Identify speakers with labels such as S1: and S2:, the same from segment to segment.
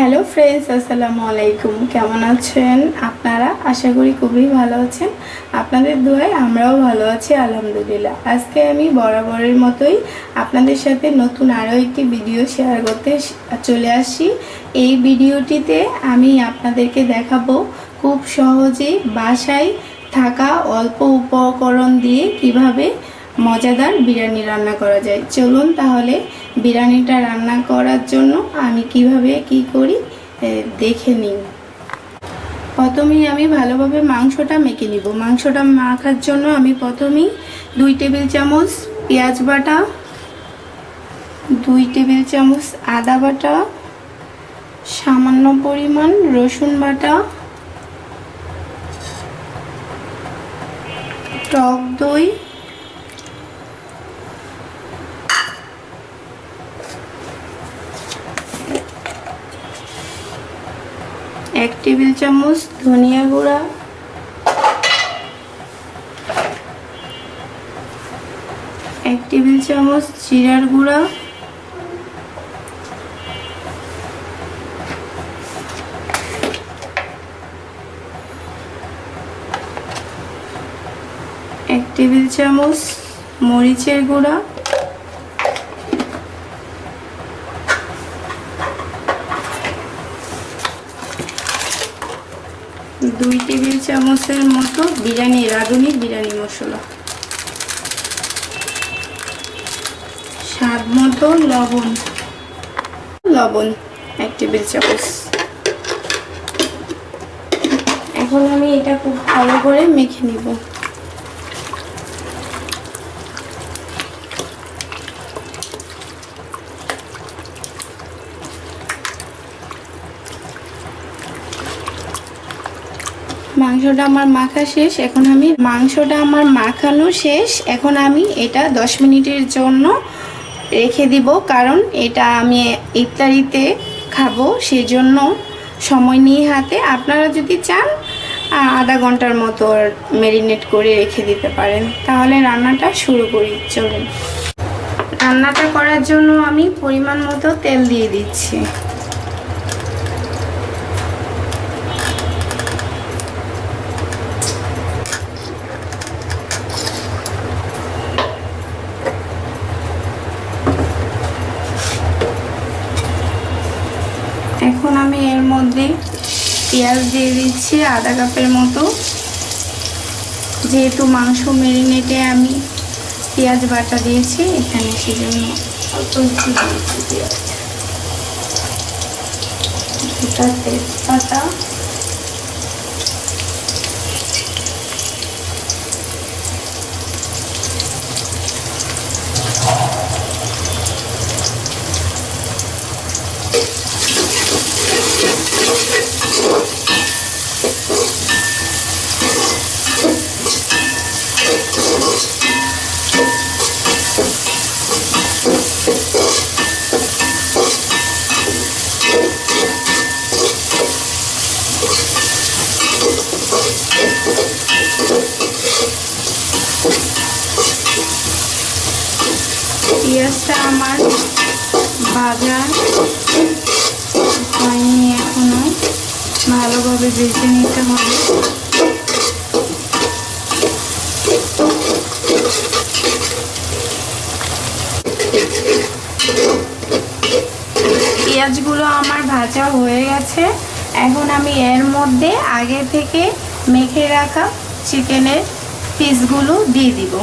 S1: Hello friends, আসসালামু আলাইকুম। কেমন আছেন আপনারা? আশা করি খুবই ভালো আছেন। আপনাদের দোয়ায় আমরাও ভালো আছি, আলহামদুলিল্লাহ। আজকে আমি বরাবরের মতোই আপনাদের সাথে নতুন আরও একটি ভিডিও শেয়ার করতে চলে আসি। এই ভিডিওটিতে আমি আপনাদেরকে দেখাবো খুব সহজে বাসায় থাকা অল্প উপকরণ দিয়ে কীভাবে মজাদার বিরিয়ানি রান্না করা যায়। চলুন তাহলে বিরিয়ানিটা রান্না করার জন্য আমি কীভাবে কি করি দেখে নিন প্রথমেই আমি ভালোভাবে মাংসটা মেখে নিব। মাংসটা মাখার জন্য আমি প্রথমেই দুই টেবিল চামচ পেঁয়াজ বাটা, দুই টেবিল চামচ আদা বাটা, সামান্য পরিমাণ রসুন বাটা, টক দই এক টেবিল চামচ ধনিয়া গুঁড়া। এক টেবিল চামচ জিরার গুঁড়া। এক টেবিল চামচ মরিচের গুঁড়া। দুই টেবিল চামচের মতো বিরিয়ানি, রাঁধুনি বিরিয়ানি মশলা। স্বাদ মতো লবণ। লবণ, এক টেবিল চামচ। এখন আমি এটা খুব ভালো করে মেখে নিব। মাংসটা আমার মাখা শেষ, এখন আমি মাংসটা আমার মাখানো শেষ, এখন আমি এটা দশ মিনিটের জন্য রেখে দিব, কারণ এটা আমি ইফতারিতে খাব, সেজন্য সময় নিয়ে হাতে। আপনারা যদি চান আধা ঘণ্টার মতো ম্যারিনেট করে রেখে দিতে পারেন। তাহলে রান্নাটা শুরু করি, চলুন। রান্নাটা করার জন্য আমি পরিমাণ মতো তেল দিয়ে দিচ্ছি এখন আমি এর মধ্যে পেঁয়াজ দিয়ে দিচ্ছি আধা কাপের মতো। যেহেতু মাংস মেরিনেটে আমি পেঁয়াজ বাটা দিয়েছি, এখানে সেজন্য অল্প একটু দিয়েছি পেঁয়াজ। দুটা তেজপাতা পেঁয়াজটা আমার ভাজা হয়নি এখনও। ভালোভাবে ভেজে নিতে হবে। পেঁয়াজগুলো আমার ভাজা হয়ে গেছে। এখন আমি এর মধ্যে আগে থেকে মেখে রাখা চিকেনের পিসগুলো দিয়ে দিব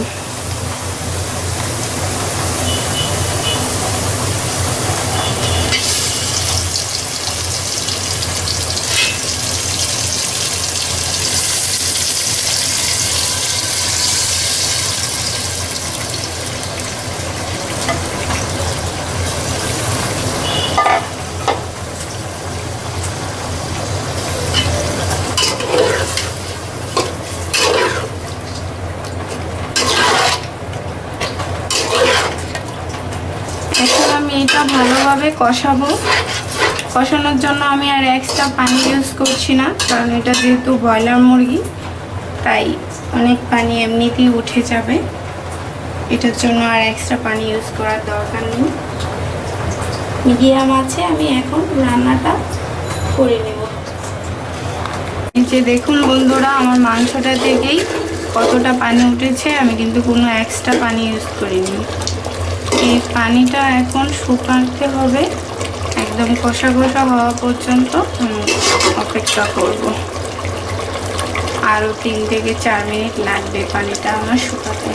S1: এখন আমি এটা ভালোভাবে কষাবো। কষানোর জন্য আমি আর এক্সট্রা পানি ইউজ করছি না, কারণ এটা যেহেতু ব্রয়লার মুরগি, তাই অনেক পানি এমনিতেই উঠে যাবে। এটার জন্য আর এক্সট্রা পানি ইউজ করার দরকার নেই। মিডিয়াম আছে, আমি এখন রান্নাটা করে নেব। যে দেখুন বন্ধুরা, আমার মাংসটা থেকেই কতটা পানি উঠেছে, আমি কিন্তু কোনো এক্সট্রা পানি ইউজ করিনি। এই পানিটা এখন শুকাতে হবে। একদম কষা কষা হওয়া পর্যন্ত অপেক্ষা করব। আরও তিন থেকে চার মিনিট লাগবে পানিটা আমার শুকাতে।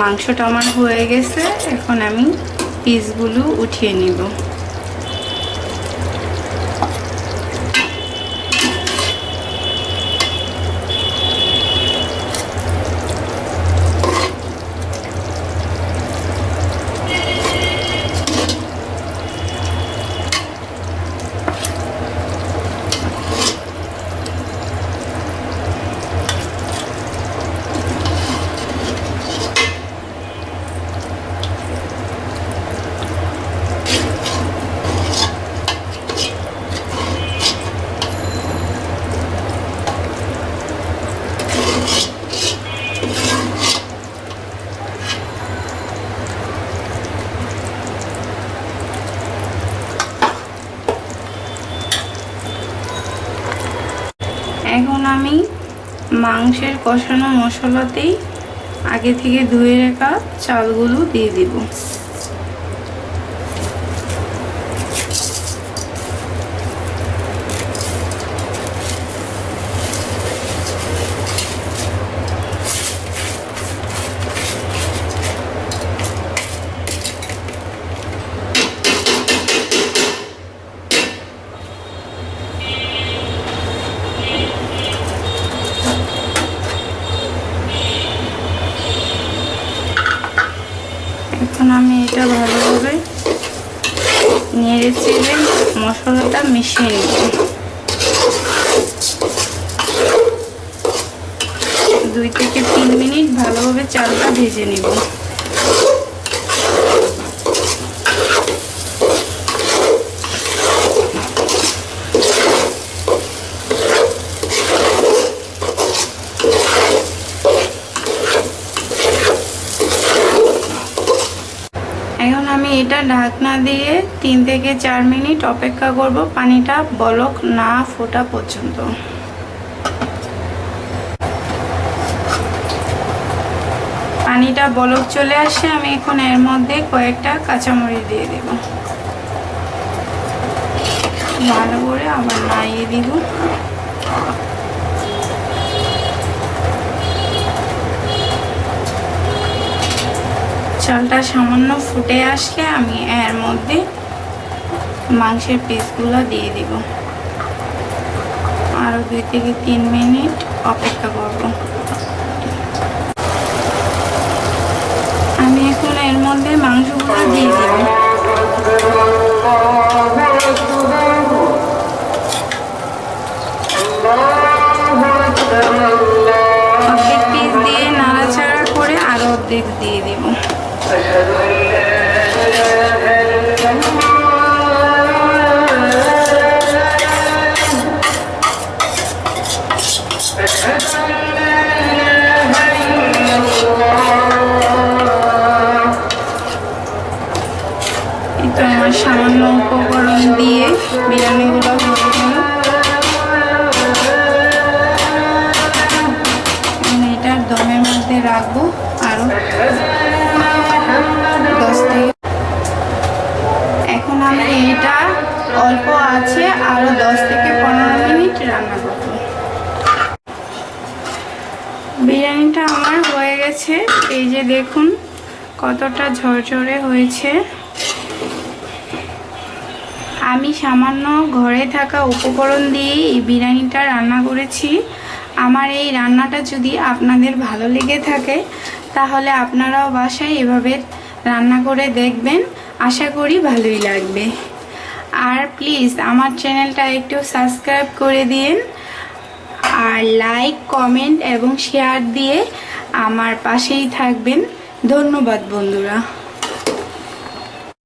S1: মাংসটা আমার হয়ে গেছে। এখন আমি পিসগুলো উঠিয়ে নিব। এখন আমি মাংসের কষানো মশলাতেই আগে থেকে ধুয়ে রেখা চালগুলো দিয়ে দিব। এখন আমি এটা ভালোভাবে নেড়ে চেড়ে মশলাটা মিশিয়ে নিচ্ছি। দুই থেকে তিন মিনিট ভালোভাবে চালটা ভেজে নেব এখন আমি এটা ঢাকনা দিয়ে তিন থেকে চার মিনিট অপেক্ষা করব। পানিটা বলক না ফোটা পর্যন্ত। পানিটা বলক চলে আসে, আমি এখন এর মধ্যে কয়েকটা কাঁচামরিচ দিয়ে দেব। ভালো করে আবার নাড়িয়ে দিব। চালটা সামান্য ফুটে আসলে আমি এর মধ্যে মাংসের পিসগুলো দিয়ে দিব। আরও দুই থেকে তিন মিনিট অপেক্ষা করব। আমি এখন এর মধ্যে মাংসগুলো দিয়ে দিব। অর্ধেক পিস দিয়ে নাড়াচাড়া করে আরও অর্ধেক দিয়ে দিব। সামান্য উপকরণ দিয়ে বিরিয়ানিগুলো আছে আরও দশ থেকে পনেরো মিনিট রান্না করব। বিরিয়ানিটা আমার হয়ে গেছে। এই যে দেখুন কতটা ঝরঝরে হয়েছে। আমি সামান্য ঘরে থাকা উপকরণ দিয়ে এই বিরিয়ানিটা রান্না করেছি। আমার এই রান্নাটা যদি আপনাদের ভালো লেগে থাকে, তাহলে আপনারাও বাসায় এভাবে রান্না করে দেখবেন। আশা করি ভালোই লাগবে। আর প্লিজ আমার চ্যানেলটা একটু সাবস্ক্রাইব করে দিন। আর লাইক কমেন্ট এবং শেয়ার দিয়ে আমার পাশেই থাকবেন। ধন্যবাদ বন্ধুরা।